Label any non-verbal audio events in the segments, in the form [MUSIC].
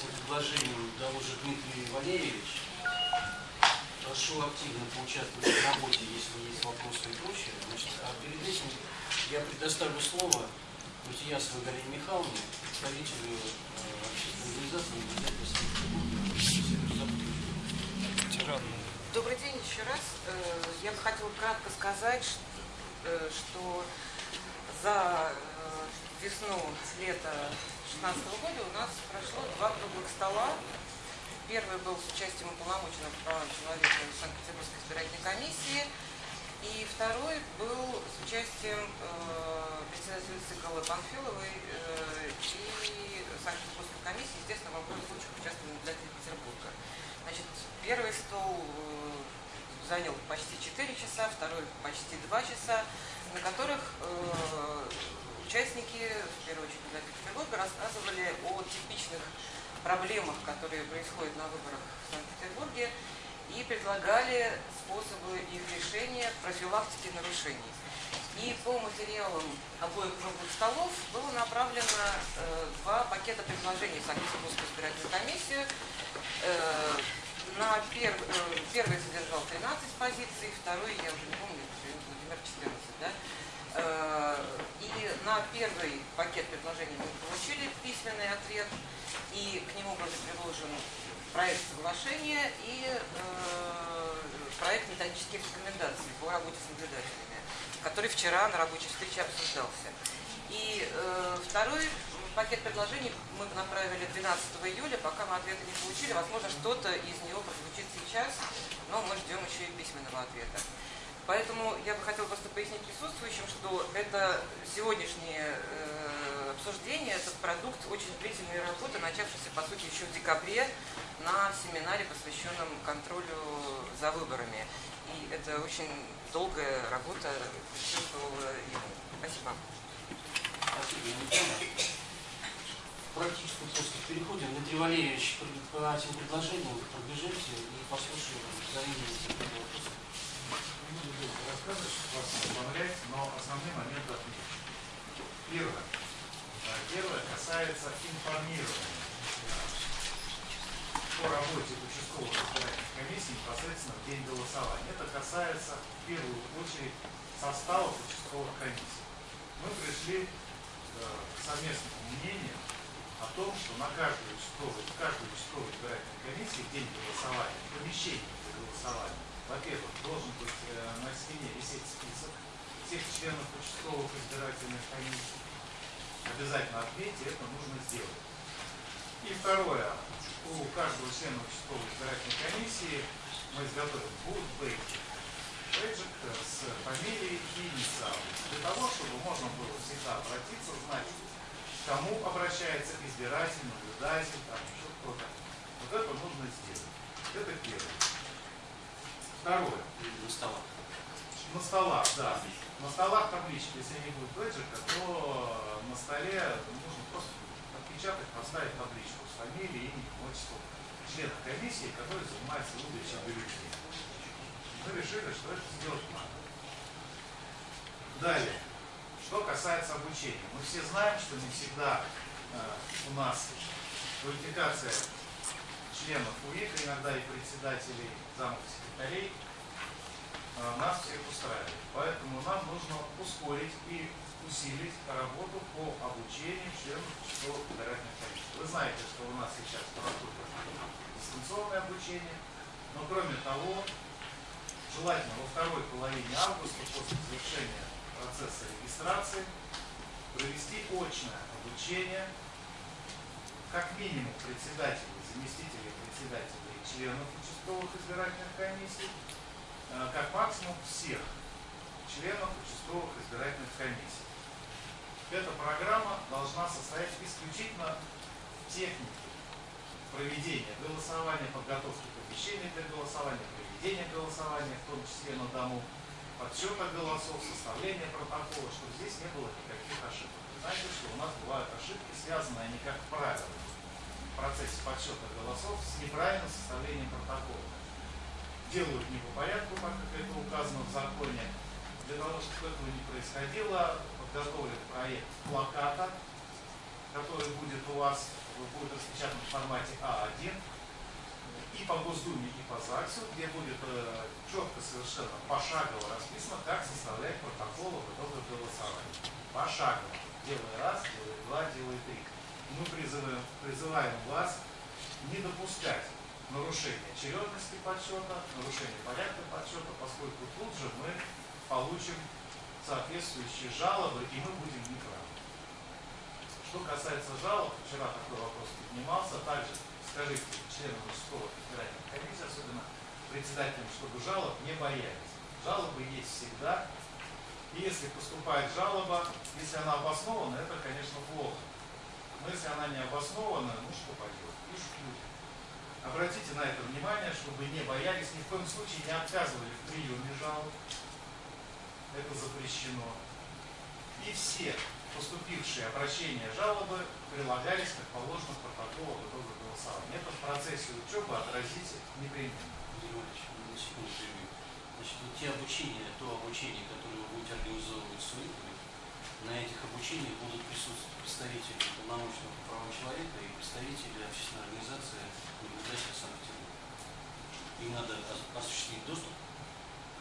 этим предложением доложит Дмитрий Валерьевич. Прошу активно поучаствовать в работе, если есть вопросы и прочее. Значит, а перед этим я предоставлю слово Мутиясовой Галине Михайловне, представителю э, общественной организации Добрый день еще раз. Э, я бы хотела кратко сказать, э, что за весну-лето 2016 года у нас прошло два круглых стола. Первый был с участием уполномоченного по правам человека Санкт-Петербургской избирательной комиссии. И второй был с участием э, председателя ЦИКЛ Панфиловой э, и Санкт-Петербургской комиссии. Естественно, в обоих случаях участвовали наблюдатели Петербурга. Значит, первый стол э, занял почти 4 часа, второй почти 2 часа, на которых э, участники, в первую очередь для Петербурга, рассказывали о типичных проблемах, которые происходят на выборах в Санкт-Петербурге, и предлагали способы их решения профилактики нарушений. И по материалам обоих круглых столов было направлено э, два пакета предложений в Санкт-Петербургскую избирательную комиссию. Э, на пер, э, первый содержал 13 позиций, второй, я уже не помню, Владимир 14, да? Э, и на первый пакет предложений мы получили письменный ответ, и к нему был приложен проект соглашения и э, проект методических рекомендаций по работе с наблюдателями, который вчера на рабочей встрече обсуждался. И э, второй пакет предложений мы направили 12 июля, пока мы ответа не получили. Возможно, что-то из него прозвучит сейчас, но мы ждем еще и письменного ответа. Поэтому я бы хотела просто пояснить присутствующим, что это сегодняшнее э, обсуждение, этот продукт очень длительной работы, начавшейся, по сути, еще в декабре на семинаре, посвященном контролю за выборами. И это очень долгая работа. Спасибо. Практически просто переходим. Дмитрий Валерьевич по этим предложениям пробежите и послушаем заявление рассказывать, вас добавлять, но основные моменты отметить. Первое. Первое касается информирования по работе участковых избирательных комиссий непосредственно в день голосования. Это касается в первую очередь составов участковых комиссий. Мы пришли к совместному мнению о том, что на каждую участковую, каждую участковую избирательной комиссии в день голосования, в помещении для голосования, во-первых, должен быть э, на стене висеть список всех членов участковых избирательных комиссий. Обязательно отметьте, это нужно сделать. И второе, у каждого члена участковой избирательной комиссии мы изготовим будет бейджик. Э, с фамилией и инициалом. Для того, чтобы можно было всегда обратиться, знать, к кому обращается избиратель, наблюдатель, там еще кто-то. Вот это нужно сделать. Это первое. Второе. На столах. На столах, да. На столах таблички, если не будет бэджика, то на столе нужно просто отпечатать, поставить табличку с фамилией, именем, отчеством члена комиссии, который занимается выдачей бюллетеней. Мы решили, что это сделать надо. Далее. Что касается обучения. Мы все знаем, что не всегда э, у нас квалификация членов УИК, иногда и председателей замов секретарей, а, нас всех устраивает. Поэтому нам нужно ускорить и усилить работу по обучению членов участковых федеральных комиссий. Вы знаете, что у нас сейчас поступит дистанционное обучение, но кроме того, желательно во второй половине августа после завершения процесса регистрации провести очное обучение как минимум председателей, заместителей председателей и членов участковых избирательных комиссий, э, как максимум всех членов участковых избирательных комиссий. Эта программа должна состоять исключительно в технике проведения голосования, подготовки помещений для голосования, проведения голосования, в том числе на дому, подсчета голосов, составления протокола, чтобы здесь не было никаких ошибок. Знаете, что у нас бывают ошибки, связанные, они как правило, процессе подсчета голосов с неправильным составлением протокола. Делают не по порядку, как это указано в законе. Для того, чтобы этого не происходило, подготовлен проект плаката который будет у вас, будет распечатан в формате А1, и по Госдуме, и по ЗАГСу, где будет э, четко совершенно пошагово расписано, как составлять протоколы в итоге голосования. Пошагово. Делай раз, делай два, делай три. Мы призываем, призываем вас не допускать нарушения очередности подсчета, нарушения порядка подсчета, поскольку тут же мы получим соответствующие жалобы, и мы будем неправы. Что касается жалоб, вчера такой вопрос поднимался, также скажите членам участковой избирательной комиссии, особенно председателям, чтобы жалоб не боялись. Жалобы есть всегда. И если поступает жалоба, если она обоснована, это, конечно, плохо. Но если она не обоснована, ну что пойдет, пишут люди. Обратите на это внимание, чтобы не боялись, ни в коем случае не отказывали в приеме жалоб. Это запрещено. И все поступившие обращения жалобы прилагались, как положено, к протоколу в итоге голосования. Это в процессе учебы отразить непременно. Значит, те обучения, то обучение, которое вы будете организовывать с УИКами, на этих обучениях будут присутствовать представители полномочного по правам человека и представители общественной организации наблюдателя Санкт-Петербурга. Им надо ос- осуществить доступ,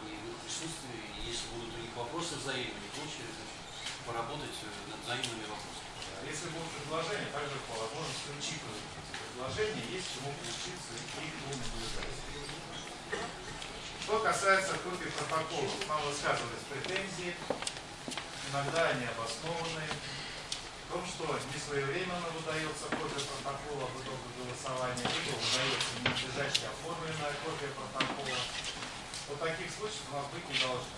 и в их присутствии, если будут у них вопросы взаимные и прочее, поработать э, над взаимными вопросами. А Если будут предложения, также возможности учитывать предложения, есть чему поучиться и наблюдать. Что касается копий протоколов, нам высказывались претензии, иногда они обоснованные, в том, что несвоевременно выдается копия протокола в итоге голосования, либо выдается ненадлежащая оформленная копия протокола. Вот таких случаев у нас быть не должно.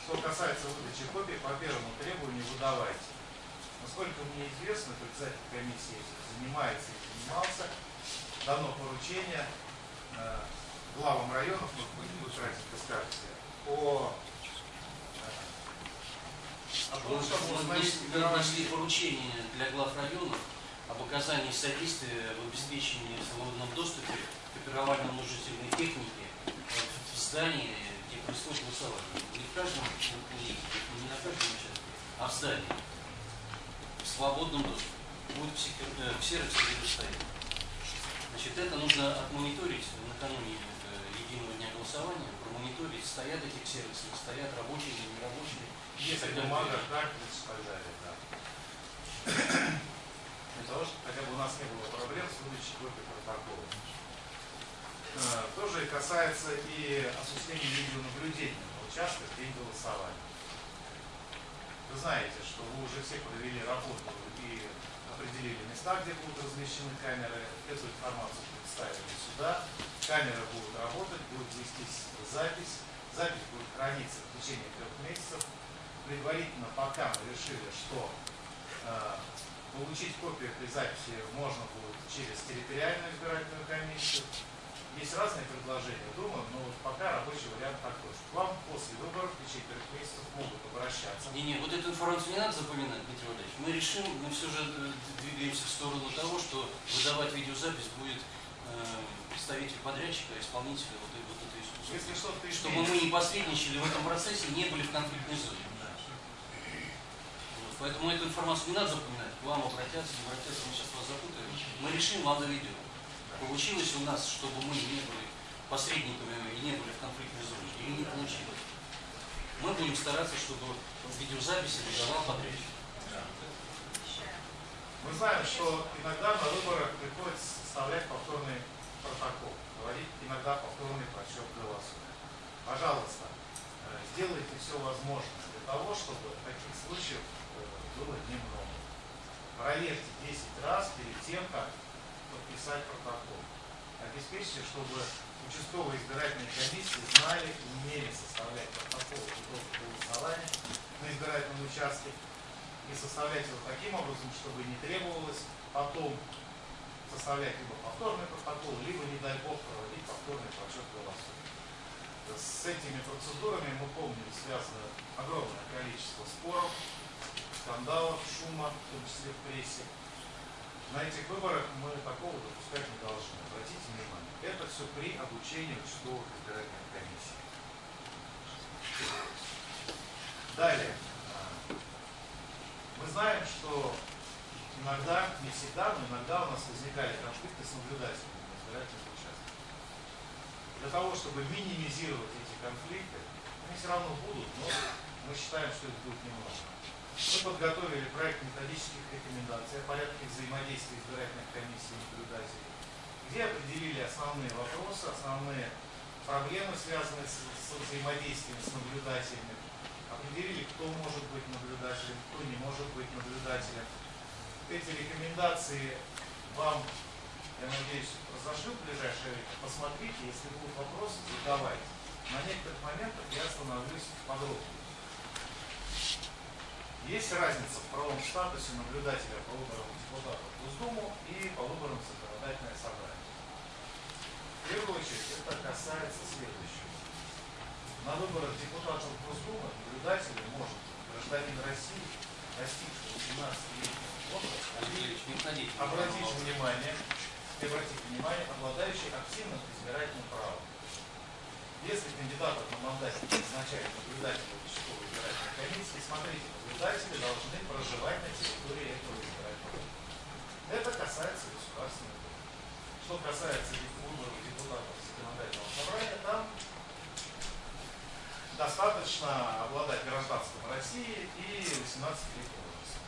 Что касается выдачи копий, по первому требованию выдавайте. Насколько мне известно, председатель комиссии занимается и занимался, дано поручение э, главам районов, ну, вы кратенько скажете, о, э, о том, Мы внесли поручение для глав районов об оказании содействия в обеспечении свободном доступе к оперовально-множительной технике э, в здании, где происходит голосование. Не в каждом, не, на каждом участке, а в здании. В свободном доступе. Будет в, э, сервисе предоставить. Значит, это нужно отмониторить накануне э, единого дня голосования, промониторить, стоят эти сервисы, стоят, рабочие или нерабочие. Если бумага, картриджи и так далее, да. Для того, чтобы хотя бы у нас не было проблем с выдачей копий протокола. Э, То же и касается и осуществления видеонаблюдения на участках день голосования. Вы знаете, что вы уже все провели работу и определили места, где будут размещены камеры. Эту информацию представили сюда. Камеры будут работать, будет вестись запись. Запись будет храниться в течение трех месяцев. Предварительно пока мы решили, что э, получить копию этой записи можно будет через территориальную избирательную комиссию. Есть разные предложения, думаю, но вот пока рабочий вариант такой, что к вам после выборов в течение трех месяцев могут обращаться. Не-не, вот эту информацию не надо запоминать, Дмитрий Валерьевич. Мы решим, мы все же э, двигаемся в сторону того, что выдавать видеозапись будет э, представитель подрядчика, исполнителя вот, этой- вот этой искусства. Если что-то Чтобы мы не посредничали в этом процессе, не были в конфликтной зоне. Поэтому эту информацию не надо запоминать. К вам обратятся, не обратятся, мы сейчас вас запутаем. Мы решим, вам доведем. Получилось у нас, чтобы мы не были посредниками и не были в конфликтной зоне, или не получилось. Мы будем стараться, чтобы видеозаписи выдавал подрядчик. мы знаем, что иногда на выборах приходится составлять повторный протокол, проводить иногда повторный подсчет голосов. Пожалуйста, э, сделайте все возможное для того, чтобы таких случаев э, было немного. Проверьте 10 раз перед тем, как подписать протокол. Обеспечьте, чтобы участковые избирательные комиссии знали и умели составлять протокол итогов голосования на избирательном участке и составлять его таким образом, чтобы не требовалось потом составлять либо повторный протокол, либо, не дай бог, проводить повторный подсчет голосов. С этими процедурами, мы помним, связано огромное количество споров, скандалов, шума, в том числе в прессе. На этих выборах мы такого допускать не должны. Обратите внимание, это все при обучении участковых избирательных комиссий. Далее. Мы знаем, что иногда, не всегда, но иногда у нас возникали конфликты с наблюдателями на избирательных участках. Для того, чтобы минимизировать эти конфликты, они все равно будут, но мы считаем, что их будет немного. Мы подготовили проект методических рекомендаций о порядке взаимодействия избирательных комиссий и наблюдателей, где определили основные вопросы, основные проблемы, связанные с, с взаимодействием с наблюдателями, определили, кто может быть наблюдателем, кто не может быть наблюдателем. Эти рекомендации вам, я надеюсь, разошлю в ближайшее время. Посмотрите, если будут вопросы, задавайте. На некоторых моментах я остановлюсь подробнее. Есть разница в правом статусе наблюдателя по выборам депутатов в Госдуму и по выборам в законодательное собрание. В первую очередь это касается следующего. На выборах депутатов Госдумы наблюдателем может гражданин России, достигший 18-летнего возраста, обратите внимание, и обратите внимание, обладающий активным избирательным правом. Если кандидатов на мандате назначает наблюдатель участковой избирательной комиссии, смотрите, наблюдатели должны проживать на территории этого избирательного. Это касается государственных выборов. Что касается выборов депутатов законодательного собрания, там достаточно обладать гражданством России и 18 лет возраста.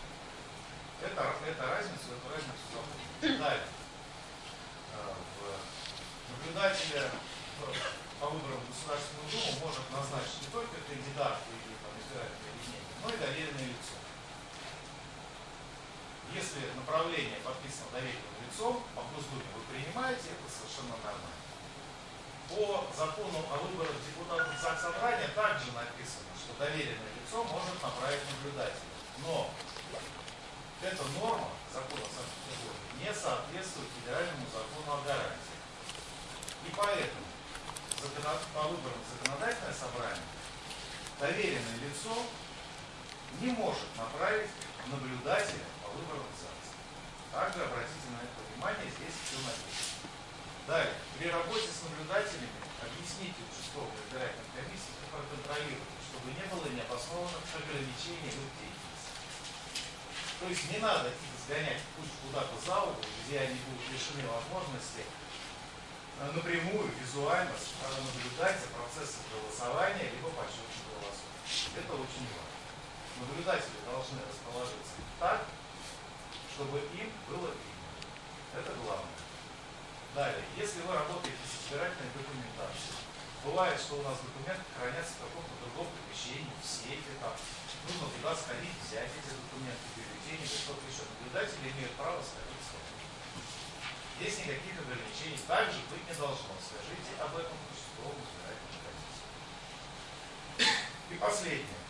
Это, это разницу, эту разницу запомните. Далее. Э, в наблюдателя по выборам в Государственную Думу может назначить не только кандидат или там, избирательное объединение, но и доверенное лицо. Если направление подписано доверенным лицом, по Госдуме вы принимаете, это совершенно нормально. По закону о выборах депутатов ЗАГС Собрания также написано, что доверенное лицо может направить наблюдателя. Но эта норма закона Санкт-Петербурга не соответствует федеральному закону о гарантии. И поэтому по выборам в законодательное собрание доверенное лицо не может направить наблюдателя по выборам в ЗАГС. Также обратите на это внимание, здесь все написано. Далее, при работе с наблюдателями объясните участковой избирательной комиссии и проконтролируйте, чтобы не было необоснованных ограничений в их деятельности. То есть не надо их сгонять пусть куда-то за угол, где они будут лишены возможности напрямую, визуально э, наблюдать за процессом голосования либо подсчетом голосов. Это очень важно. Наблюдатели должны расположиться так, чтобы им было видно. Это главное. Далее, если вы работаете с избирательной документацией, бывает, что у нас документы хранятся в каком-то другом помещении, в сейфе, там, нужно туда сходить, взять эти документы, бюллетени, или что-то еще. Наблюдатели имеют право сходить с вами. Здесь никаких ограничений также быть не должно. Скажите об этом участковому избирательной комиссии. И последнее.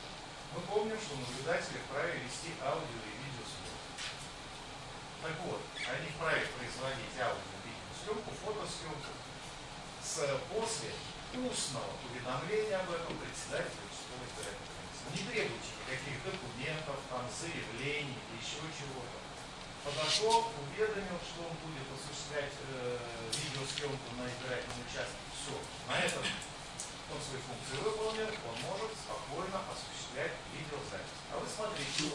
Мы помним, что наблюдатели вправе вести аудио и видеосъемку. Так вот, они вправе производить аудио и видеосъемку, фотосъемку с после устного уведомления об этом председателя участковой избирательной комиссии. Не требуйте никаких документов, там, заявлений еще чего-то. Подошел, уведомил, что он будет осуществлять э, видеосъемку на избирательном участке. Все. На этом он свои функции выполнил, он может спокойно осуществлять видеозапись. А вы смотрите,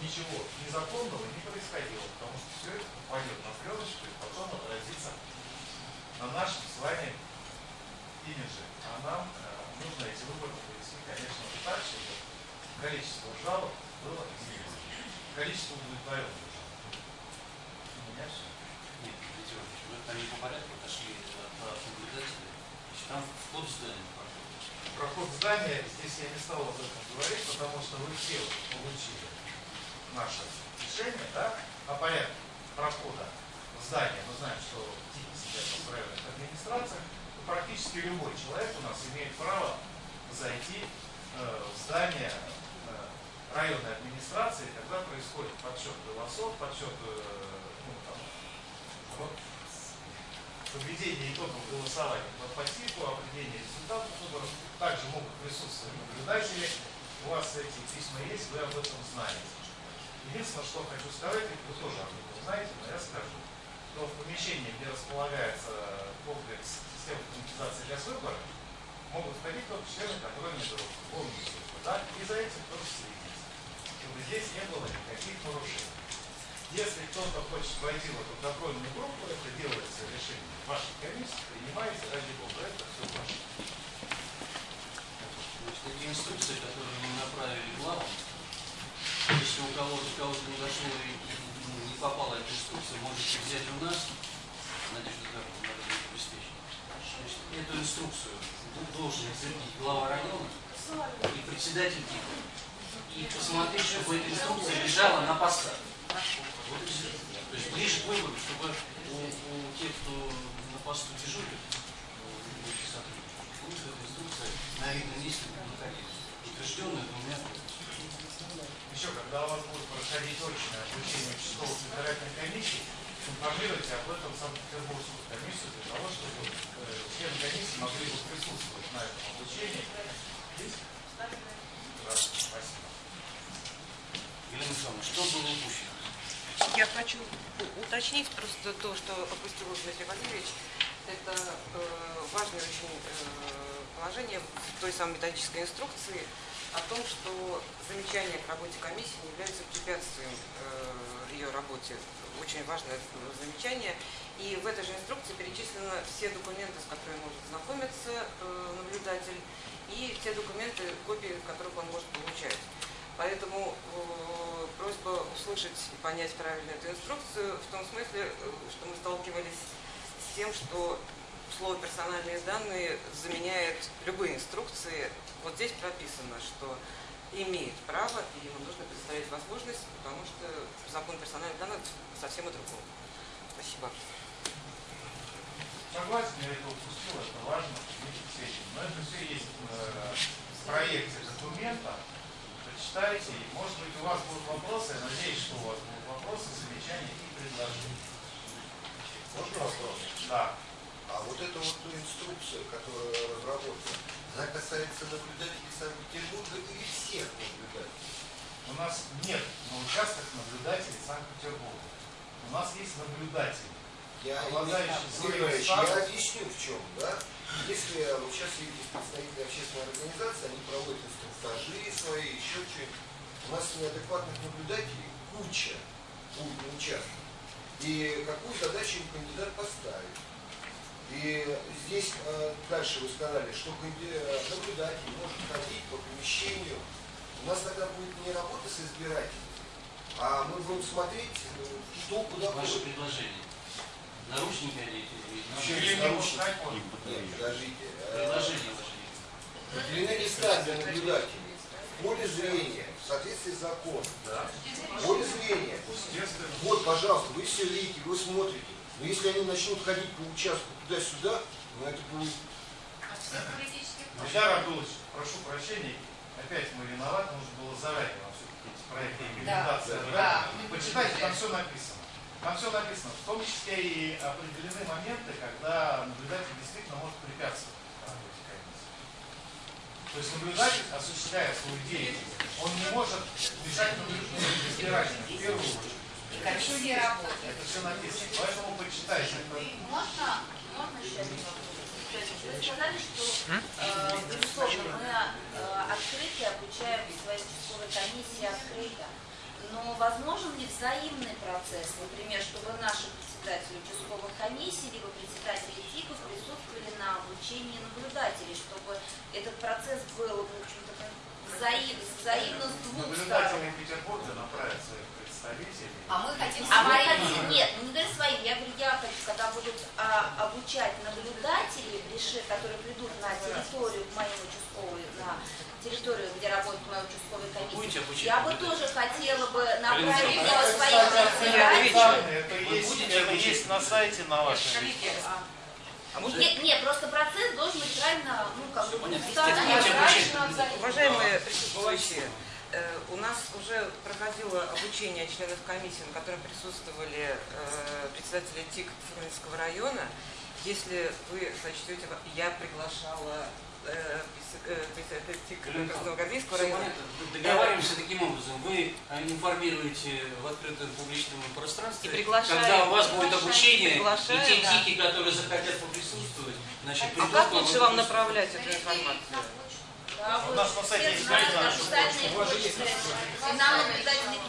ничего незаконного не происходило, потому что все это попадет на пленочку и потом отразится на нашем с вами имидже. А нам э, нужно эти выборы провести, конечно, так, чтобы количество жалоб было изменено. Количество удовлетворенных. Нет, Виктор Егорович, вы там не по порядку отошли от, наблюдателя. Там вход в здание. Проход здания, здесь я не стал об этом говорить, потому что вы все получили наше решение, да, о порядке прохода в здание. Мы знаем, что сидят в районных администрациях. Практически любой человек у нас имеет право зайти э, в здание районной администрации, когда происходит подсчет голосов, подсчет э, ну, там, вот, подведение итогов голосования по, типу, определение результатов выборов. Также могут присутствовать наблюдатели. У вас эти письма есть, вы об этом знаете. Единственное, что хочу сказать, вы тоже об этом знаете, но я скажу, что в помещении, где располагается комплекс системы автоматизации для выбора, могут входить только члены контрольной группы, помните, да, и за этим тоже следить, чтобы здесь не было никаких нарушений. Если кто-то хочет войти в эту контрольную группу, это делается решением вашей комиссии, принимается ради бога, это все ваше. Эти инструкции, которые мы направили главам, если у кого-то кого-то не дошло и ну, не попала эта инструкция, можете взять у нас, Надежда Карповна, надо будет обеспечить. Значит, эту инструкцию должен утвердить глава района и председатель ТИКа. И посмотреть, чтобы эта инструкция лежала на постах. Вот и все. То есть ближе к выбору, чтобы у, у тех, кто на посту дежурит, будет эта инструкция на видном месте находиться. Утвержденная двумя Еще, когда у вас будет проходить очное обучение участковых избирательных комиссий, информируйте об этом Санкт-Петербургскую комиссию для того, чтобы э, члены комиссии могли бы присутствовать на этом обучении. Есть? Здравствуйте, спасибо. Михайловна, что было упущено? Я хочу уточнить просто то, что опустил Дмитрий Валерьевич. Это э, важное очень э, положение в той самой методической инструкции о том, что замечания к работе комиссии не являются препятствием э, ее работе. Очень важное замечание. И в этой же инструкции перечислены все документы, с которыми может знакомиться э, наблюдатель, и те документы, копии которых он может получать. Поэтому э, просьба услышать и понять правильно эту инструкцию в том смысле, э, что мы сталкивались с тем, что слово «персональные данные» заменяет любые инструкции. Вот здесь прописано, что имеет право, и ему нужно предоставить возможность, потому что закон персональных данных совсем о другом. Спасибо. Согласен, я это упустил, это важно. Но это все есть э, в проекте документа. Почитайте, и может быть у вас будут вопросы, я надеюсь, что у вас будут вопросы, замечания и предложения. Можно вопрос? Да. А вот эта вот инструкция, которая разработана, она касается наблюдателей Санкт-Петербурга или всех наблюдателей? У нас нет на участках наблюдателей Санкт-Петербурга. У нас есть наблюдатели. Я, своим Иванович, я объясню в чем, да? Если вот сейчас есть представители общественной организации, они проводят инструктажи свои, еще что-нибудь. У нас неадекватных наблюдателей куча будет на участках. И какую задачу им кандидат поставит. И здесь э, дальше вы сказали, что э, наблюдатель может ходить по помещению. У нас тогда будет не работа с избирателем, а мы будем смотреть, э, что куда Ваше ходит. предложение. Наручники одеть или наручники. Нет, подождите. Предложение. Определены места для наблюдателей. В поле зрения, в соответствии с законом. Да. В поле зрения. Вот, пожалуйста, вы все видите, вы смотрите. Но если они начнут ходить по участку туда-сюда, ну это будет... Ильдар Абдулович, прошу прощения, опять мы виноваты, нужно было заранее вам все-таки эти проекты имплементации Да, отдать. да. Почитайте, там все написано. Там все написано, в том числе и определены моменты, когда наблюдатель действительно может препятствовать. То есть наблюдатель, осуществляя свою деятельность, он не может мешать наблюдению избирателям в первую очередь. Это все написано. Поэтому почитайте. Можно, можно еще один вопрос? Вы сказали, что, э, безусловно, мы э, обучаем свои участковые комиссии открыто. Но возможен ли взаимный процесс, например, чтобы наши председатели участковых комиссий, либо председатели ТИКов присутствовали на обучении наблюдателей, чтобы этот процесс был, в общем-то, взаим, взаимно с двух сторон? наблюдатели Петербурга направят своих представителей. А мы хотим А мы хотим, нет, ну не говорю своим, я говорю, я хочу, когда будут а, обучать наблюдателей, реши- которые придут на территорию мою участковую, на территорию, где работает моя участковая комиссия, обучать? Я бы тоже хотела бы направить э, своих председателей. Это есть, это на сайте на вашем. А. А можно Нет, нет, просто процесс должен быть правильно, ну, как бы, правильно Уважаемые присутствующие, э, у нас уже проходило обучение членов комиссии, на котором присутствовали э, председатели ТИК Фрунзенского района. Если вы сочтете, я приглашала э, э, Красногвардейского района. Договариваемся таким образом. Вы а, информируете в открытом публичном пространстве, когда у вас будет обучение, и те да. тики, которые захотят поприсутствовать, значит, А как лучше вам направлять эту информацию? Да, У нас на сайте есть нам наблюдатели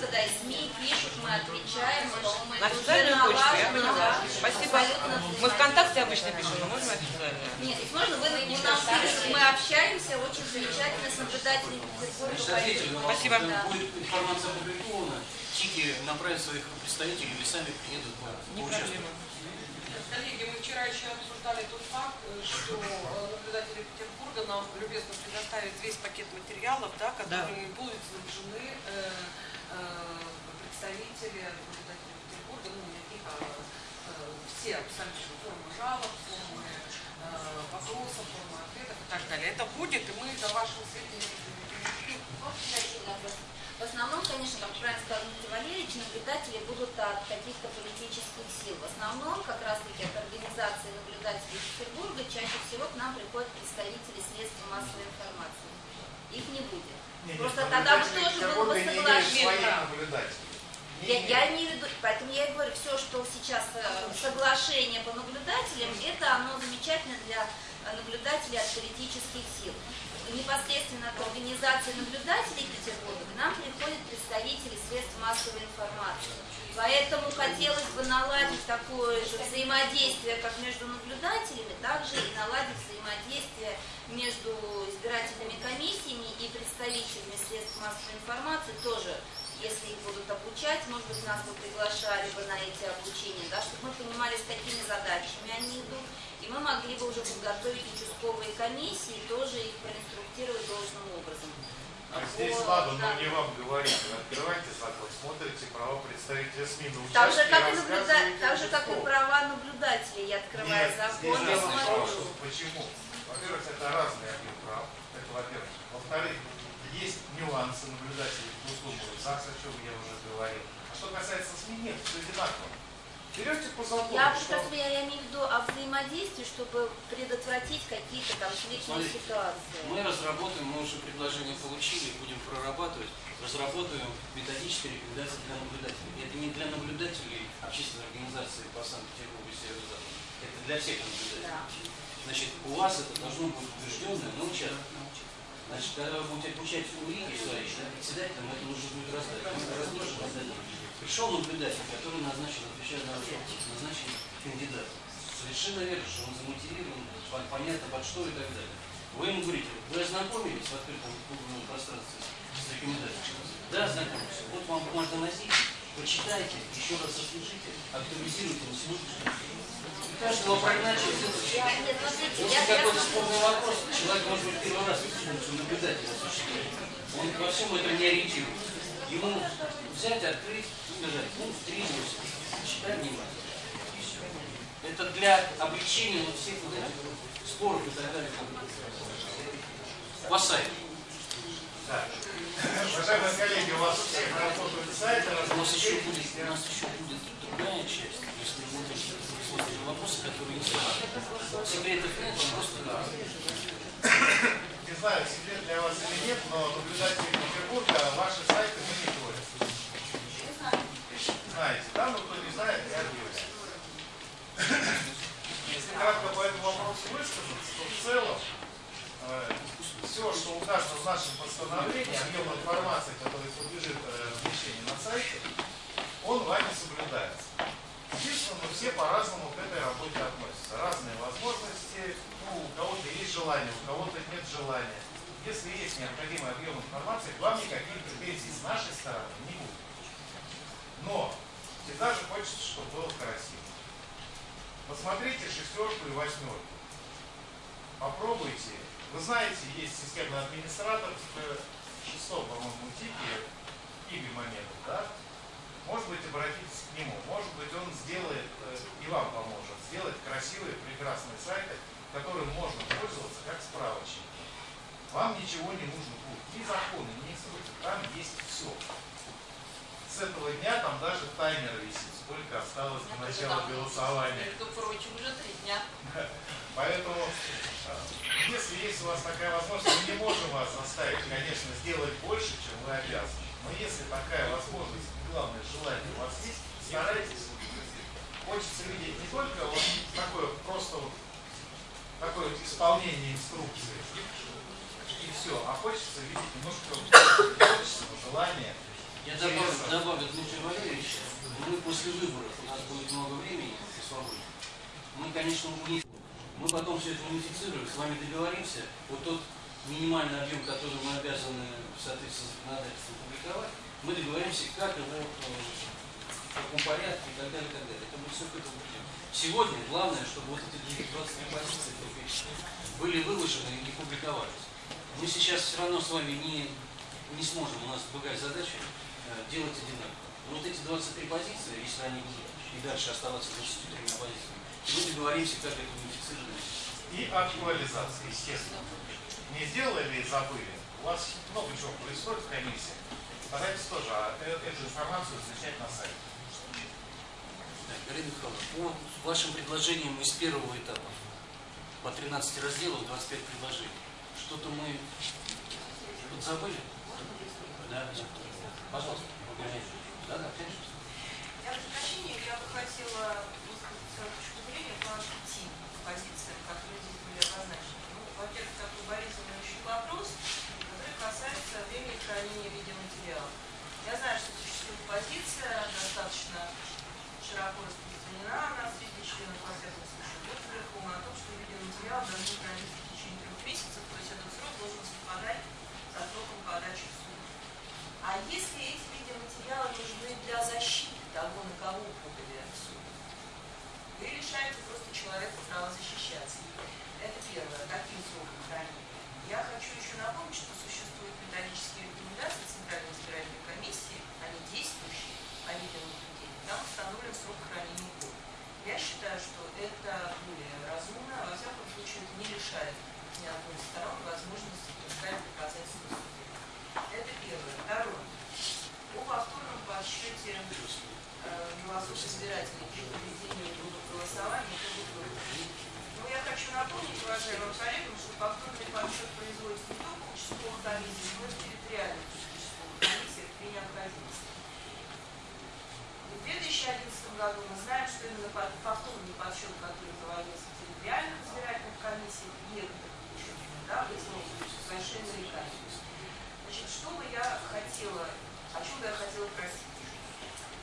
Петербурга когда и СМИ пишут, мы отвечаем, мы, На официальную почту, я поняла. да, Спасибо. Мы. ВКонтакте обычно пишем, но можно официально? Нет, ведь можно вы вы нам пишете, мы общаемся очень замечательно с наблюдателями вопрос. Спасибо. Да. будет информация опубликована, ТИКи направят своих представителей или сами приедут поучаствовать. Коллеги, мы вчера еще обсуждали тот факт, э, что э, наблюдатели Петербурга нам любезно предоставят весь пакет материалов, да, которыми будут снабжены э, представители Петербурга, ну, таких, а э, все абсолютно формы жалоб, формы э, вопросов, формы ответов и так далее. Это будет, и мы до вашего сведения вопрос. В основном, конечно, как правильно сказал Дмитрий Валерьевич, наблюдатели будут от каких-то политических сил. В основном, как раз-таки от организации наблюдателей Петербурга, чаще всего к нам приходят представители средств массовой информации. Их не будет. Нет, Просто нет, тогда бы тоже было бы соглашение. Я, я имею в виду, поэтому я и говорю, все, что сейчас э, соглашение по наблюдателям, это оно замечательно для э, наблюдателей от политических сил. Непосредственно от организации наблюдателей Петербурга к нам приходят представители средств массовой информации. Поэтому хотелось бы наладить такое же взаимодействие, как между наблюдателями, также и наладить взаимодействие между избирательными комиссиями и представителями средств массовой информации тоже если их будут обучать, может быть, нас бы приглашали бы на эти обучения, да, чтобы мы понимали, с какими задачами они идут, и мы могли бы уже подготовить участковые комиссии, тоже их проинструктировать должным образом. А здесь ладно, но не вам говорить. Вы открываете закон, смотрите права представителя СМИ на Так же, как и, наблюда... так же, как и права наблюдателей. Я открываю Нет, закон и в смотрю. почему? Во-первых, это разный объем прав. Это во-первых. Во-вторых, есть нюансы наблюдателей услугам ЗАГС, о чем я уже говорил. А что касается СМИ, нет, все одинаково. Берете по закону, Я что я, я имею в виду о взаимодействии, чтобы предотвратить какие-то конфликтные Смотрите, ситуации. Мы разработаем, мы уже предложение получили, будем прорабатывать, разработаем методические рекомендации для наблюдателей. Это не для наблюдателей общественной организации по Санкт-Петербургу и Северо-Западу. Это для всех наблюдателей. Да. Значит, у вас это должно быть утвержденное на участке. Значит, когда вы будете обучать улики свои, да, председателям это нужно будет раздать. Мы раздадим. Пришел наблюдатель, который назначен, отвечает на вопрос, назначен кандидат. Совершенно верно, что он замотивирован, пон- понятно под что и так далее. Вы ему говорите, вы ознакомились в открытом публичном пространстве с рекомендациями? Да, ознакомились. Вот вам бумажный носитель, почитайте, еще раз освежите, актуализируйте на сегодняшний Каждого прогнать через я какой-то спорный вопрос. Человек, может быть, первый раз функцию наблюдателя осуществляет. Он во всем этом не ориентируется. Ему взять, открыть, сказать, ну, три восемь. Читай внимательно. И все. Это для облегчения вот всех вот этих споров и так далее. Да. Уважаемые коллеги, у вас у всех работают сайты, У нас еще будет, у нас еще будет другая часть, если вы будете присутствовать вопросы, которые не связаны. Секретов нет, просто Не знаю, секрет для вас или нет, но наблюдатели Петербурга ваши сайты мониторят. Знаете, да? Ну, кто не знает, я объявляю. Если кратко по этому вопросу высказаться, то в целом все, что указано в нашем постановлении, объем информации, который подлежит э, размещению на сайте, он вами соблюдается. Естественно, мы все по-разному к этой работе относятся. Разные возможности, ну, у кого-то есть желание, у кого-то нет желания. Если есть необходимый объем информации, к вам никаких претензий с нашей стороны не будет. Но всегда же хочется, чтобы было красиво. Посмотрите шестерку и восьмерку. Попробуйте. Вы знаете, есть системный администратор в шестом, по-моему, типе, Игорь Мамедов, да? Может быть, обратитесь к нему. Может быть, он сделает э, и вам поможет сделать красивые, прекрасные сайты, которым можно пользоваться как справочник. Вам ничего не нужно будет. Ни законы, ни инструкции. Там есть все. С этого дня там даже таймер висит. Сколько осталось до начала голосования. Между прочим, уже три дня. [LAUGHS] Поэтому, э, если есть у вас такая возможность, мы не можем вас заставить, конечно, сделать больше, чем вы обязаны. Но если такая возможность, главное желание у вас есть, старайтесь. Хочется видеть не только вот такое просто вот, такое исполнение инструкции и все, а хочется видеть немножко творческого желания Я добавлю, добавлю Дмитрия Валерьевича. Мы после выборов, у нас будет много времени и свободы. Мы, конечно, уни- мы потом все это унифицируем, с вами договоримся. Вот тот минимальный объем, который мы обязаны в соответствии с законодательством публиковать, мы договоримся, как его, э, в каком порядке и так далее, и так далее. Это мы все к этому придем. Сегодня главное, чтобы вот эти 23 позиции были выложены и публиковались. Мы сейчас все равно с вами не, не сможем, у нас другая задача, э, делать одинаково. Но вот эти 23 позиции, если они будут и дальше оставаться 23 позициями, мы договоримся, как это унифицировать. И актуализация, естественно. Не сделали забыли? У вас много чего происходит в комиссии. Старайтесь тоже а, э- эту информацию размещать на сайте. Так, Галина Михайловна, по вашим предложениям из первого этапа, по 13 разделов, 25 предложений, что-то мы забыли? Да, да. Пожалуйста, конечно. Да, да, конечно. Я прошу прощения, я бы хотела высказать свою точку зрения по пяти позициям, которые здесь были обозначены. Ну, во-первых, такой болезненный вопрос, который касается времени хранения видеоматериалов. Я знаю, что существует позиция, достаточно широко распространена она среди членов, всяком случае, Государственного о том, что видеоматериал должны храниться в течение трех месяцев, то есть этот срок должен совпадать со сроком подачи в суд. А если эти видеоматериалы нужны для защиты того, на кого подали в суд, вы лишаете просто человека права защищаться. Это первое. Таким сроком хранения. Я хочу еще напомнить, что существуют методические рекомендации Центральной избирательной комиссии, они действующие, по видеонаблюдению. Там установлен срок хранения год. Я считаю, что это более разумно, во всяком случае это не лишает ни одной из сторон возможности представить доказательства суде. Это первое. Второе. О повторном подсчете э, голосов избирателей при проведении голосования по выборам. Ну, я хочу напомнить, уважаемым коллегам, что повторный подсчет производится не только участковых комиссиях, но и территориальных участковых комиссиях при необходимости. 2011 году мы знаем, что именно повторный подсчет, который проводился в территориальных избирательных комиссиях, некоторых участников, да, вызвал большие нарекания. Значит, что бы я хотела, о чем бы я хотела просить?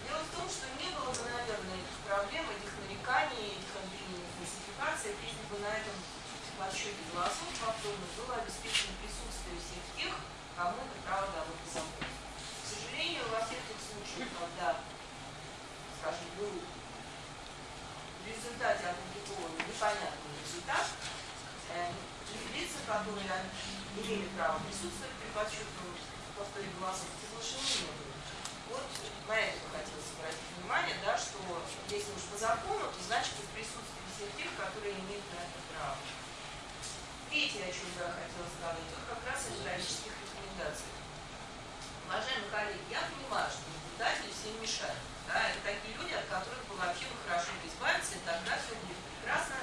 Дело в том, что не было бы, наверное, этих проблем, этих нареканий, этих обвинений, фальсификаций, если бы на этом подсчете голосов повторно было обеспечено присутствие всех тех, кому это право дало по закону. К сожалению, во всех тех случаях, когда, скажем, был в результате опубликован непонятный результат, э, лица, которые имели право присутствовать при подсчетном повторе голосов, приглашены не были. Вот на это хотелось обратить внимание, да, что если уж по закону, то значит и в присутствии всех тех, которые имеют на это право. Третье, о чем я хотела сказать, это как раз о юридических рекомендациях. Уважаемые коллеги, я понимаю, что наблюдатели всем мешают. Да, это такие люди, от которых бы вообще бы хорошо бы избавиться, и тогда все будет прекрасно,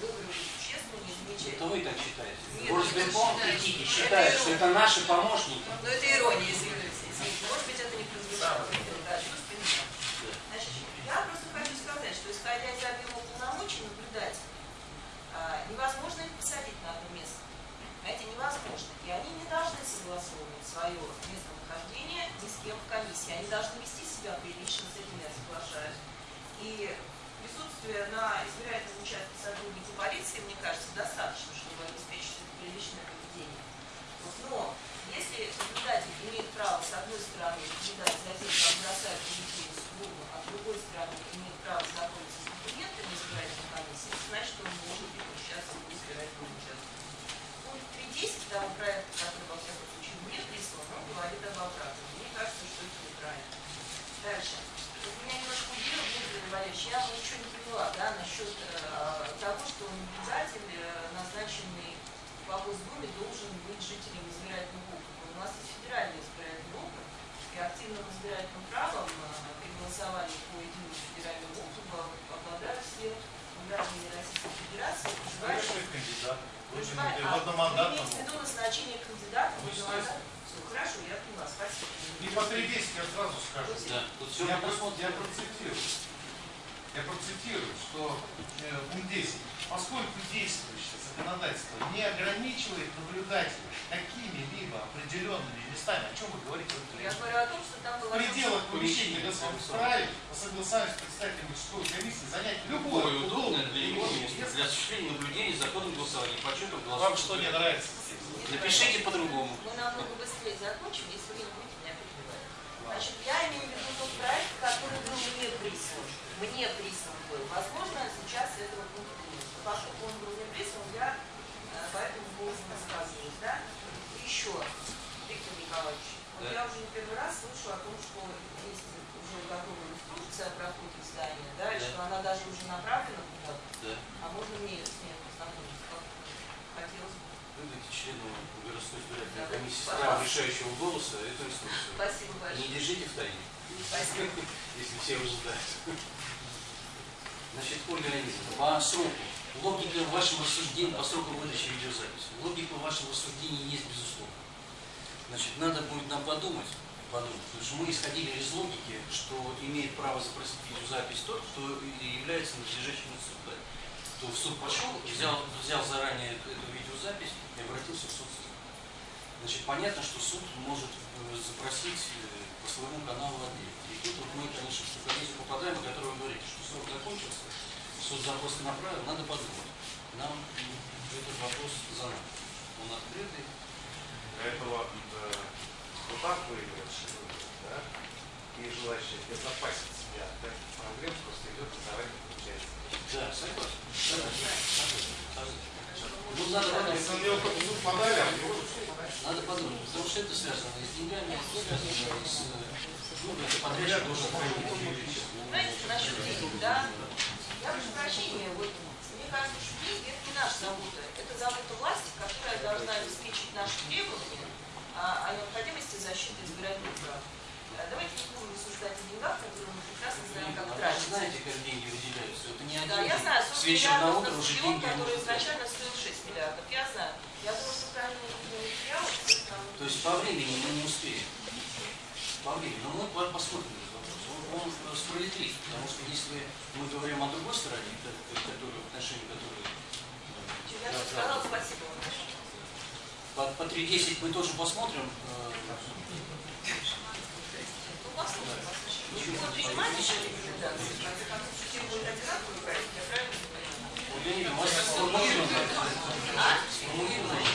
выборы будут честными, Это замечательными. вы так считаете. Нет, я считаю, критики это что это наши помощники. Но это ирония, извините. извините. Может быть, это не прозвучало. Да, чувствую, не. Значит, я просто хочу сказать, что исходя из объема полномочий наблюдателей, а, невозможно их посадить на одно место. Знаете, невозможно. И они не должны согласовывать свое местонахождение ни с кем в комиссии. Они должны вести себя прилично, с этим я соглашаюсь. И присутствие на избирательном участке сотрудника полиции, мне кажется, достаточно, чтобы обеспечить приличное поведение. Вот, Но если наблюдатель имеет право, с одной стороны, наблюдать за тем, как бросают бюллетени в урну, а с другой стороны, имеет право знакомиться с документами избирательной комиссии, значит, он может быть участвовать в избирательном участке. Пункт 3.10 того проекта, который, во всяком случае, мне прислан, он говорит об обратном. Мне кажется, что это неправильно. Дальше. Вот меня немножко удивило, Дмитрий Валерьевич, я ничего не поняла, да, насчет э, того, что наблюдатель, э, назначенный по Госдуме, должен быть жителем избирательного округа. У нас есть федеральный избирательный округ, и активным избирательным правом э, при голосовании по единому федеральному округу обладают все граждане Российской Федерации, проживающие что кандидат? Вы же Понимаете, не а. Вы имеете в виду назначение кандидата Вы хорошо, я поняла, спасибо. И по 3.10 я сразу скажу. Да, тут все Я, про- предусмотрено. я процитирую. я процитирую, что э, пункт 10. Поскольку действующее законодательство не ограничивает наблюдателя какими-либо определенными местами, о чем вы говорите в Я говорю о том, что там в было... пределах помещения государственного вправе по согласованию с представителем участковой комиссии занять любое Любое удобное для удобное место для осуществления наблюдения законных голосований, подсчетов голосов. Вам что не нравится? Напишите по-другому. Мы намного быстрее закончим, если вы не будете меня перебивать. Значит, я имею в виду тот проект, который был мне прислан. Мне прислан был. Возможно, сейчас этого пункта нет. Но поскольку он был мне прислан, я э, по этому поводу рассказываю. Да? И еще, Виктор Николаевич, вот Да. я уже не первый раз слышу о том, что есть уже готовая инструкция о проходе здания, да, и Да. что она даже уже направлена куда-то. Да. А можно мне с ней познакомиться? Как Хотелось бы. Выдайте члену городской избирательной Да. комиссии Пожалуйста. права решающего голоса эту инструкцию. Спасибо Не большое. держите в тайне, Спасибо. [LAUGHS] если все уже знают. Значит, Ольга Леонидовна, по сроку, логика вашего рассуждения, по сроку выдачи видеозаписи, логика вашего рассуждения есть безусловно. Значит, надо будет нам подумать, подумать, потому что мы исходили из логики, что имеет право запросить видеозапись тот, кто является надлежащим суда. То в суд пошел, взял, взял заранее эту видеозапись и обратился в суд. Значит, понятно, что суд может э, запросить э, по своему каналу отдельно. И тут вот мы, конечно, в комиссию попадаем, о которой вы говорите, что срок закончился, суд запрос направил, надо подумать. Нам этот вопрос за нами. Он открытый. Для этого э, вот так выигрыш, да, и желающие обезопасить себя от таких проблем просто идет и заранее получается. Да, согласен. Согласен. Согласен. Ну, надо подумать. Если на него только в суд подали, а все подали. Надо подумать, потому что это связано и с деньгами, это связано и с... э, Ну, это подрядчик должен проявить. Знаете, насчет денег, да? Я прошу прощения, вот мне кажется, что деньги это не наша забота. Это забота власти, которая должна обеспечить наши требования о, о необходимости защиты избирательных прав. А Давайте не будем рассуждать о деньгах, которые мы прекрасно знаем, как А вы тратить. знаете, как деньги выделяются? Это не Да, один я день. знаю, С 40 вечера на утро уже деньги который изначально стоил 6 миллиардов. Я знаю. Я думаю, что правильно материалы, То есть по времени мы не успеем. По времени. Но мы по- посмотрим этот вопрос. Он, он э, справедлив, потому что если мы говорим о другой стороне, к- к- которую, в отношении которой э, я да, сказала да, спасибо вам. по, по 3.10 мы тоже посмотрим. Рекомендации? В конце концов, все я правильно понимаю?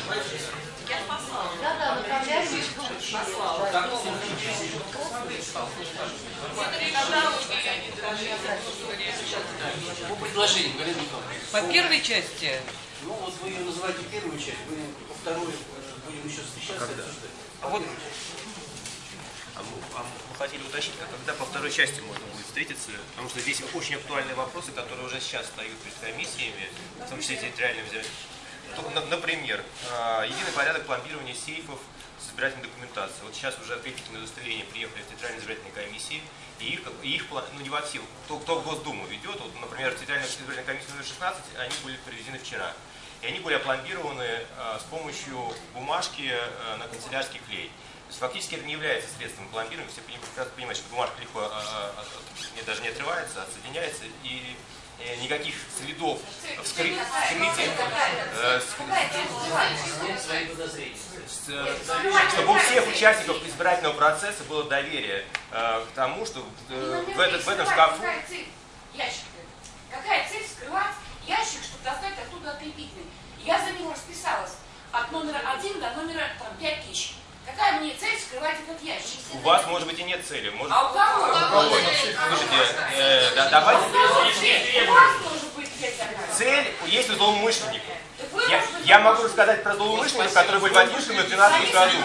Вот я послала. Да, да, Послала. Галина Николаевна. По первой части Ну вот вы ее называете первую часть, вы по второй э, будем еще встречаться обсуждать. А вот А мы, а хотели уточнить, а когда по второй части можно будет встретиться, потому что здесь очень актуальные вопросы, которые уже сейчас стоят перед комиссиями, в том числе территориальным взять. Например, а, единый порядок пломбирования сейфов с избирательной документацией. Вот сейчас уже открепительные удостоверения приехали в территориальные избирательные комиссии, и их, и их ну не во все, кто, кто в Госдуму ведет, вот, например, в территориальную избирательную комиссию номер 16, они были привезены вчера. И они были опломбированы а, с помощью бумажки а, на канцелярский клей. То есть фактически это не является средством пломбирования. Все понимают, что бумажка легко а, а, а, даже не отрывается, отсоединяется, и э, никаких следов вскры- вскрытия, э, чтобы у всех участников избирательного процесса было доверие э, к тому, что в, этот, в этом шкафу Какая цель? Скрывать ящик, чтобы достать оттуда открепительный? Я за него расписалась от номера один до номера 5 тысяч. Какая мне цель скрывать этот ящик? у вас, может быть, и нет цели. Может, А у кого? Ой, слушайте, э, да, давайте. У кого? У вас может быть такая. Цель есть у злоумышленников. Я, я могу рассказать про злоумышленников, которые были в 2011 и 2012 году.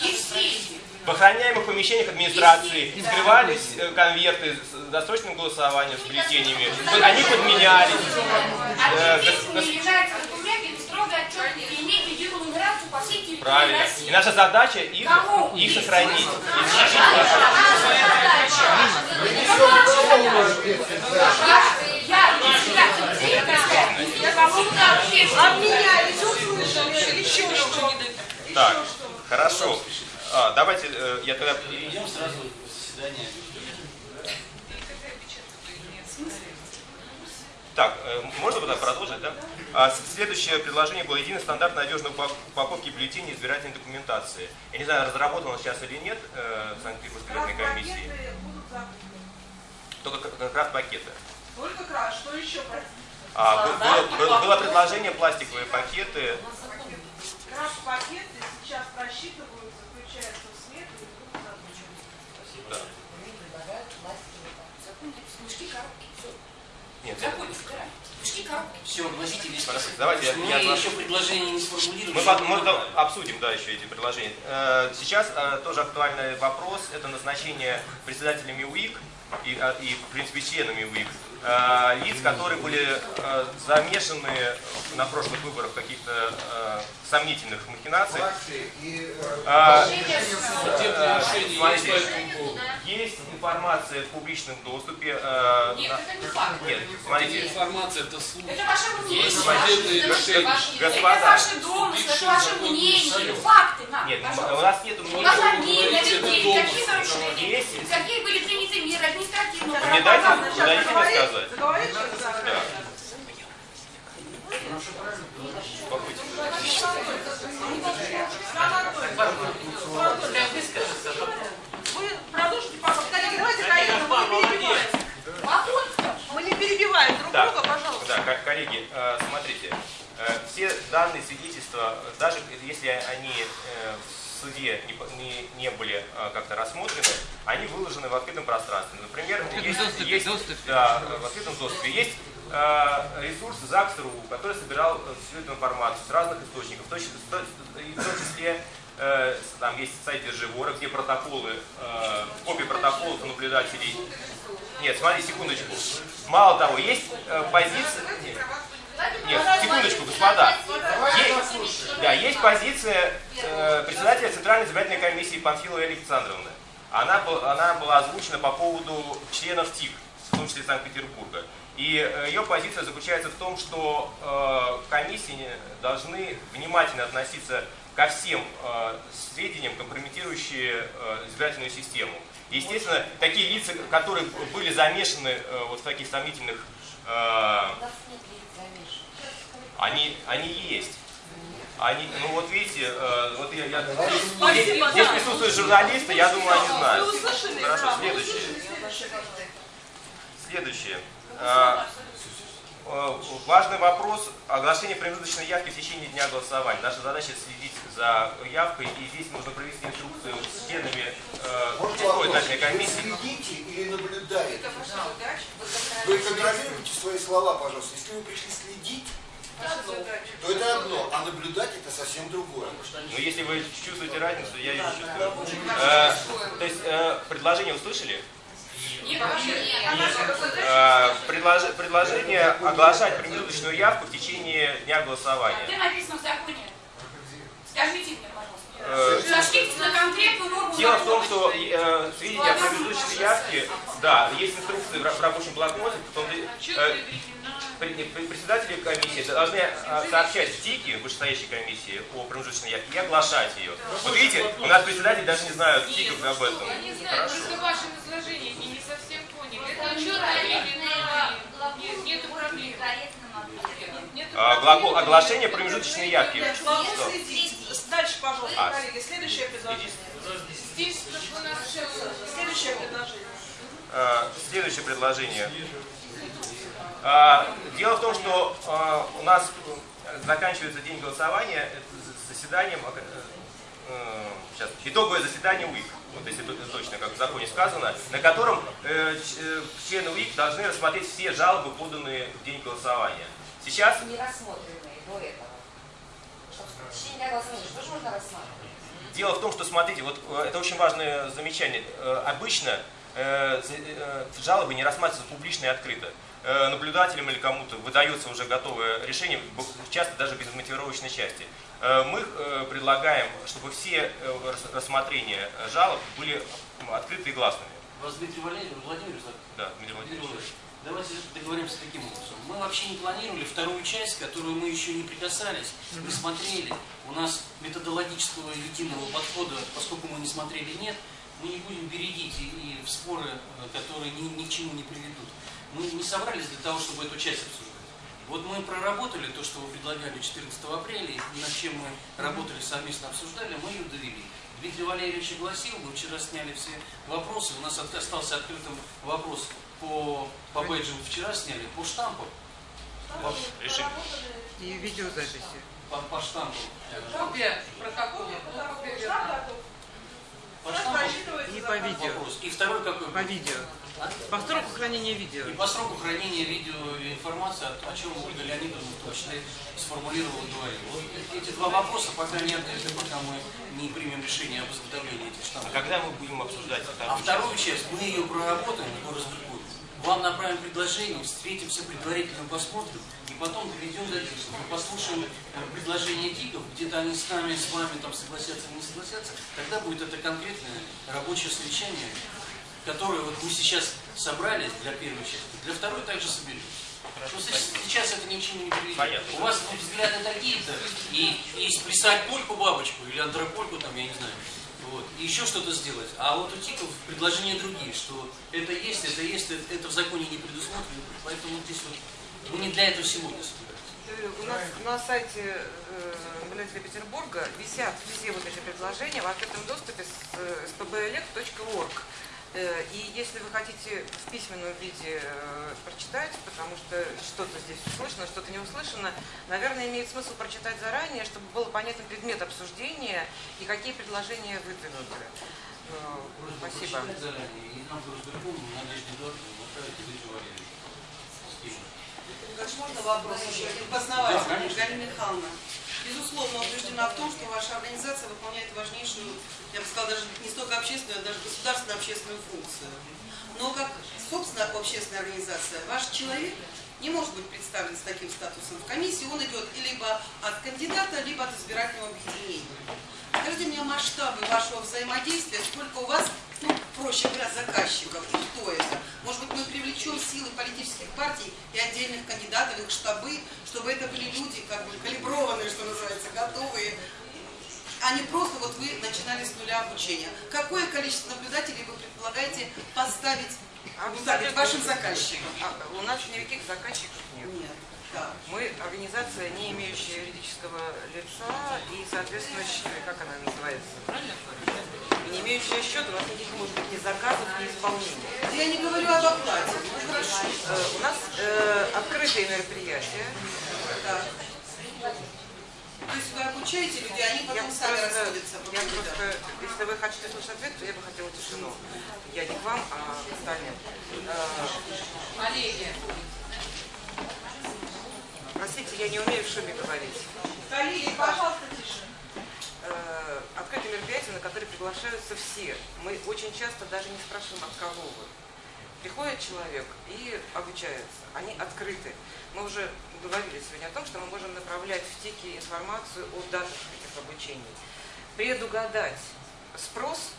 и в. В охраняемых помещениях администрации скрывались э, конверты с досрочным голосованием, с бюллетенями. Они подменялись. Э, Отчетный строго отчетный и имеет единую нумерацию по всей территории Правильно. России. И наша задача их, Кому? их сохранить. Я председатель я кому-то Обменялись, услышали, еще что Так, хорошо. А, давайте э, я тогда... Перейдем сразу в заседание. можно тогда продолжить, да? А, следующее предложение было единый стандарт надежной упак- упаковки бюллетеней избирательной документации. Я не знаю, разработано сейчас или нет э, Санкт-Петербургской избирательной комиссии. Пакеты. Только к- как раз пакеты. Только краш, что еще? А, бы- было, было- было предложение пластиковые пакеты. Краш пакеты сейчас просчитываются, включаются в смет и будут закрыты. Да. Законы, мешки, коробки, все. Нет, Законы коробки. Все, гласите весь список. давайте я- Мы я оглашу. еще предложение не сформулировали. Мы потом, мы потом обсудим, да, еще эти предложения. Э, Сейчас э, тоже актуальный вопрос – это назначение председателями УИК и, а, и, в принципе, членами УИК э, лиц, которые были э, замешаны на прошлых выборах в каких-то э, сомнительных махинациях. Э, А, Э, Смотрите, есть информация в публичном доступе. э, Нет, на- это не факт. Нет, смотрите, Информация это слух. Это ваше мнение. Есть судебные Это решения. ваше- Господа. Это ваши домыслы, это ваше мнение. Факты нет, у нас нет У мнения. обмен на людей, домыслы. какие нарушения, какие были приняты меры административного Вы мне дайте, мне заговорит- сказать. человек, да. Успокойтесь. Вы продолжите, пожалуйста. Коллеги, давайте, коллеги, мы не перебиваем. Мы не перебиваем друг Да, друга, пожалуйста. да, ко- коллеги, э, смотрите, э, все данные свидетельства, даже если они э, в суде не, не, не были э, как-то рассмотрены, они выложены в открытом пространстве. Например, есть, есть- да, э, в открытом доступе есть э, ресурс ЗАГС.ру, который собирал э, всю эту информацию с разных источников, в том числе, э, там есть сайт Держивора, где протоколы, э, копии протоколов наблюдателей нет, смотри, секундочку. Мало того, есть э, позиция... Нет, нет, секундочку, господа. Есть, да, есть позиция э, председателя Центральной избирательной комиссии Панфиловой Александровны. Она, она была озвучена по поводу членов ТИК, в том числе Санкт-Петербурга. И э, ее позиция заключается в том, что э, комиссии должны внимательно относиться ко всем э, сведениям, компрометирующие э, избирательную систему. Естественно, такие лица, которые были замешаны э, вот в таких сомнительных, э, они, они есть. Они, ну вот видите, э, вот я, я- здесь, Спасибо, здесь да. присутствуют журналисты, я думаю, они Вы знают. услышали? Хорошо, да, следующее. Следующее. А, э, Важный вопрос оглашения промежуточной явки в течение дня голосования. Наша задача следить за явкой, и здесь нужно провести инструкцию с членами э, комиссии. следите или наблюдаете? Вы контролируете свои слова, пожалуйста. Если вы пришли следить. То это одно, а наблюдать это совсем другое. Но если вы чувствуете разницу, я ее чувствую. Э, то есть э, предложение услышали? Нет. Э, предлож- предложение оглашать промежуточную явку в течение дня голосования. Где написано в законе? Скажите мне, пожалуйста. Сошлитесь на конкретную норму Дело в том, что э, сведения о промежуточной явке, да, есть инструкции в ра- в рабочем блокноте, в том, э, председатели комиссии должны э, сообщать в ТИКе, вышестоящей комиссии, о промежуточной явке и оглашать ее. Вот видите, у нас председатели даже не знают ТИКов об этом. Я не знаю, Хорошо. просто в вашем изложении не, не совсем поняли. Это четко нет, нету проблем. А, проблем. глагол оглашение промежуточной явки. Что? следить. Дальше, пожалуйста, А. коллеги. Следующее предложение. Здесь у нас Следующее предложение. Следующее предложение. Э, Дело в том, что э, у нас э, заканчивается день голосования з- заседанием, э, э, сейчас, итоговое заседание УИК, вот если точно, как в законе сказано, на котором э, э, члены УИК должны рассмотреть все жалобы, поданные в день голосования. Сейчас не рассмотренные до этого. Чтобы в течение дня голосования, что же можно рассматривать? Дело в том, что, смотрите, вот э, это очень важное замечание. Э, Обычно э, э, жалобы не рассматриваются публично и открыто. Э, Наблюдателям или кому-то выдается уже готовое решение, часто даже без мотивировочной части. Э, Мы э, предлагаем, чтобы все рас- рассмотрения жалоб были открыты и гласными. Вас Дмитрий Валерьевич, Владимирович, так? Да, Дмитрий Владимирович. Владимирович, Давайте договоримся таким образом. Мы вообще не планировали вторую часть, которую мы еще не прикасались, не смотрели. У нас методологического единого подхода, поскольку мы не смотрели, нет, мы не будем бередить и, и в споры, которые ни, ни к чему не приведут. Мы не собрались для того, чтобы эту часть обсуждать. Вот мы проработали то, что вы предлагали 14 апреля, и над чем мы работали, совместно обсуждали, мы ее довели. Дмитрий Валерьевич огласил, мы вчера сняли все вопросы, у нас от- остался открытым вопрос по, по бейджам вчера сняли, по Решим. И видеозаписи. по, по штампу. Копия протокола. Копия. По штампу И по видео. вопрос. И второй какой? По видео. По сроку хранения видео. И по сроку хранения видеоинформации, о, о чем Ольга Леонидовна в том числе сформулировала и говорила. Вот эти два вопроса пока не открыты, пока мы не примем решение об изготовлении этих А штампов. когда мы будем обсуждать А вторую вторую часть мы ее проработаем и разберем. Вам направим предложение, встретимся предварительно, посмотрим, и потом доведем до действия. Мы послушаем э, предложения ТИКов, где-то они с нами, с вами там согласятся или не согласятся, тогда будет это конкретное рабочее совещание, которое вот мы сейчас собрали для первой части, для второй также соберем. Просто сейчас это ни к чему не приведет. Понятно. У вас ну, взгляды такие-то, и есть плясать польку бабочку или антропольку, там, я не знаю, вот, и еще что-то сделать. А вот у ТИКов предложения другие, что это есть, это есть, это, это в законе не предусмотрено, поэтому здесь вот мы не для этого сегодня собираемся. Э, У нас на сайте э, наблюдателя Петербурга висят все вот эти предложения в открытом доступе с э, spblec.org. Э, И если вы хотите в письменном виде э, прочитать, потому что что-то здесь услышано, что-то не услышано, наверное, имеет смысл прочитать заранее, чтобы было понятен предмет обсуждения и какие предложения выдвинуты. Э, Спасибо. Можно вопрос еще один Да. Галина Михайловна. Безусловно, убеждена в том, что ваша организация выполняет важнейшую, я бы сказала, даже не столько общественную, а даже государственную общественную функцию. Но как, собственно, общественная организация, ваш человек не может быть представлен с таким статусом в комиссии. Он идет либо от кандидата, либо от избирательного объединения. Скажите мне масштабы вашего взаимодействия, сколько у вас, ну, проще говоря, заказчиков, и кто это? Может быть, мы привлечем силы политических партий и отдельных кандидатов, их штабы, чтобы это были люди, как бы, калиброванные, что называется, готовые, а не просто вот вы начинали с нуля обучения. Какое количество наблюдателей вы предполагаете поставить так, сказать, вашим заказчикам? А, У нас никаких заказчиков нет. Нет. Да. Мы организация, не имеющая юридического лица и, соответственно, как она называется, правильно? Не имеющая счета, у нас никаких может быть ни заказов, ни исполнения. Я не говорю об оплате. Ну, хорошо. Э, У нас э, открытые мероприятия. То есть вы обучаете людей, они Я потом сами просто, расходятся я просто, если вы хотите слушать ответ, то я бы хотела тишину. Я не к вам, а к остальным. Э, Коллеги, Простите, я не умею в шуме говорить. Коллеги, пожалуйста, тише. э, открытые мероприятия, на которые приглашаются все. Мы очень часто даже не спрашиваем, от кого вы. Приходит человек и обучается. Они открыты. Мы уже говорили сегодня о том, что мы можем направлять в ТИКи информацию о датах этих обучений. Предугадать спрос,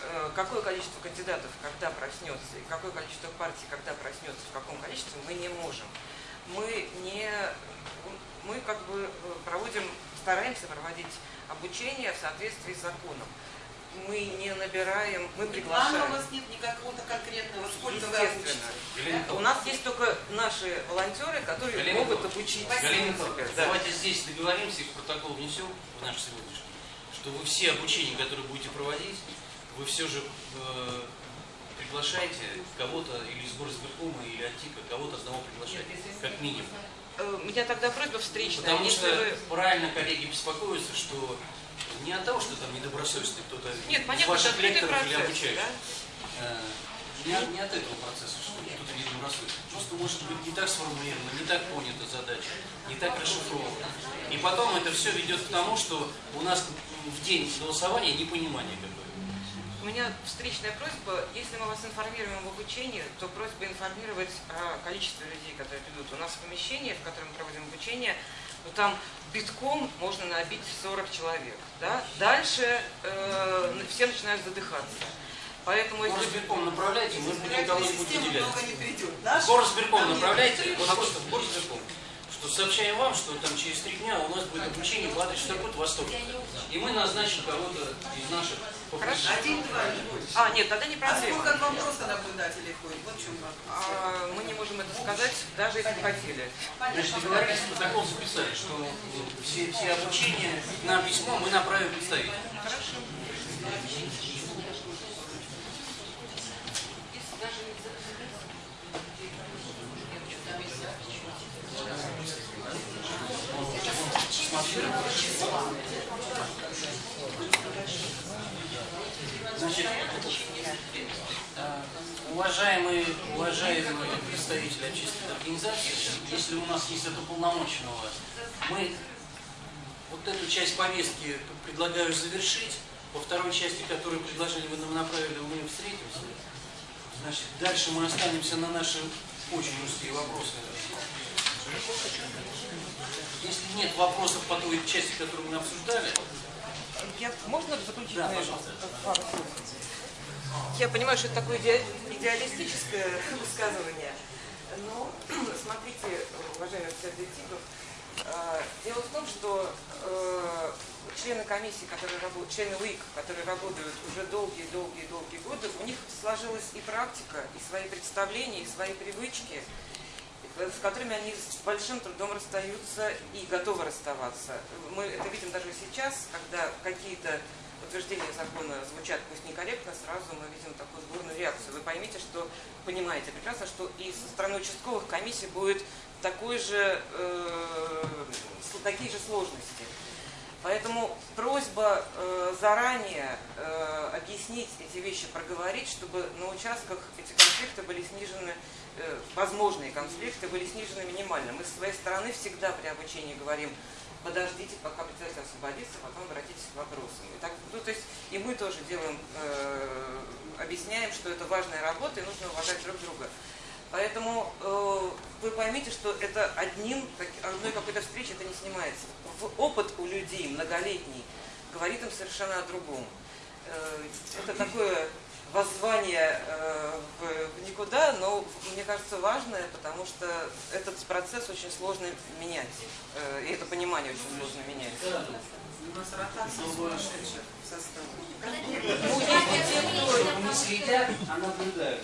э, какое количество кандидатов когда проснется, и какое количество партий когда проснется, в каком количестве, мы не можем. Мы не мы как бы э, проводим, стараемся проводить обучение в соответствии с законом. Мы не набираем, мы Плана у приглашаем. вас нет никакого-то конкретного, сколько вы обучите? У нас есть только наши волонтеры, которые Галина могут обучить. Галина Да. давайте здесь договоримся и в протокол внесем в наш сегодняшний, что вы все обучения, которые будете проводить, вы все же э, приглашаете кого-то или из горосберкома, или от ТИКа, кого-то одного приглашайте, как минимум. Э, У меня тогда просьба встречная. Потому что вы- правильно коллеги беспокоятся, что не от того, что там недобросовестный кто-то Нет, понятно, ваших лекторов или обучающих. да? Э, Не, не от этого процесса, что кто-то недобросовестный. Просто может быть не так сформулировано, не так понята задача, не так расшифрована. И потом это все ведет к тому, что у нас в день голосования непонимание какое-то. У меня встречная просьба, если мы вас информируем об обучении, то просьба информировать о количестве людей, которые придут. У нас помещение, в котором мы проводим обучение, ну, там битком можно набить 40 человек. Да? Дальше э, все начинают задыхаться. Поэтому если... Горосберком направляйте, мы будем выделять. много не придет. Наш- Горосберком направляйте, вот просто в Горосберком, что сообщаем вам, что там через три дня у нас будет обучение по адресу такой-то Восток. И мы назначим кого-то из наших Хорошо. Один-два. А, нет, тогда не А проблема. сколько вам просто наблюдателей ходит? Вот в чем вопрос. А, мы не можем это сказать, даже если бы хотели. Значит, договорились, протокол записали, что э, все, все обучения на письмо мы направим представителям. Значит, уважаемые, уважаемые представители общественной организации, если у нас есть от уполномоченного, мы вот эту часть повестки предлагаю завершить. По второй части, которую предложили, вы нам направили, мы встретимся. Значит, дальше мы останемся на наши очень узкие вопросы. Если нет вопросов по той части, которую мы обсуждали, Я, можно заключить Да, это пожалуйста. пару слов? Я понимаю, что это такое иде- идеалистическое [LAUGHS] высказывание, но [CLEARS THROAT] смотрите, уважаемый Александр Тигров, э, дело в том, что э, члены комиссии, которые работают, члены УИК, которые работают уже долгие-долгие-долгие годы, у них сложилась и практика, и свои представления, и свои привычки, с которыми они с большим трудом расстаются и готовы расставаться. Мы это видим даже сейчас, когда какие-то утверждения закона звучат пусть некорректно, сразу мы видим такую бурную реакцию. Вы поймите, что, понимаете прекрасно, что и со стороны участковых комиссий будет такой же, э, такие же сложности. Поэтому просьба э, заранее э, объяснить эти вещи, проговорить, чтобы на участках эти конфликты были снижены, э, возможные конфликты были снижены минимально. Мы с своей стороны всегда при обучении говорим, подождите, пока председатель освободится, потом обратитесь к вопросам. И, так, ну, то есть, и мы тоже делаем, э, объясняем, что это важная работа и нужно уважать друг друга. Поэтому э, вы поймите, что это одним, одной какой-то встречи это не снимается. В- опыт у людей многолетний говорит им совершенно о другом. Э, это такое воззвание э, в, никуда, но мне кажется важное, потому что этот процесс очень сложно менять. Э, и это понимание очень сложно менять. У нас ротация в составе. ну, не следят, а наблюдают.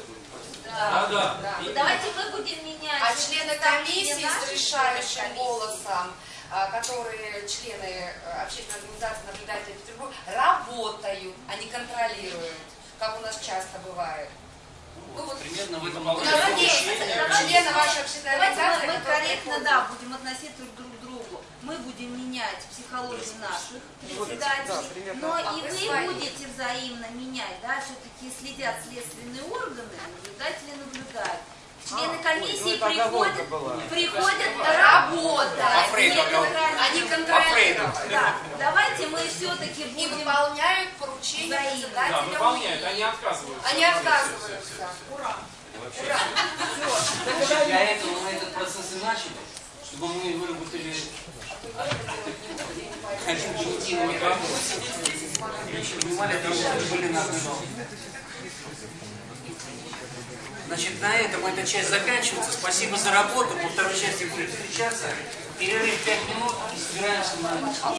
Да, да. да. Давайте мы будем менять. А члены комиссии с решающим комиссии. голосом, а, которые члены э, общественной организации наблюдателей Петербурга, работают, а не контролируют, как у нас часто бывает. Ну, вот Примерно в этом у нас есть члены вашей общественной Давайте организации, мы, корректно, да, будем относиться друг к другу. Мы будем менять психологию наших председателей, да, примерно но так. и вы будете взаимно менять, да, все-таки следят следственные органы, наблюдатели наблюдают. Члены А, комиссии ой, приходят, приходят работать. Они контролируют. Да, давайте мы все-таки И будем... выполняют поручения председателя Да, выполняют, они отказываются. Они отказываются. Ура! Ура! Значит, для этого мы этот процесс и начали, чтобы мы выработали вопрос. И понимали, что мы были на одной волне. Значит, на этом эта часть заканчивается. Спасибо за работу. По второй части будем встречаться. Перерыв 5 минут собираемся на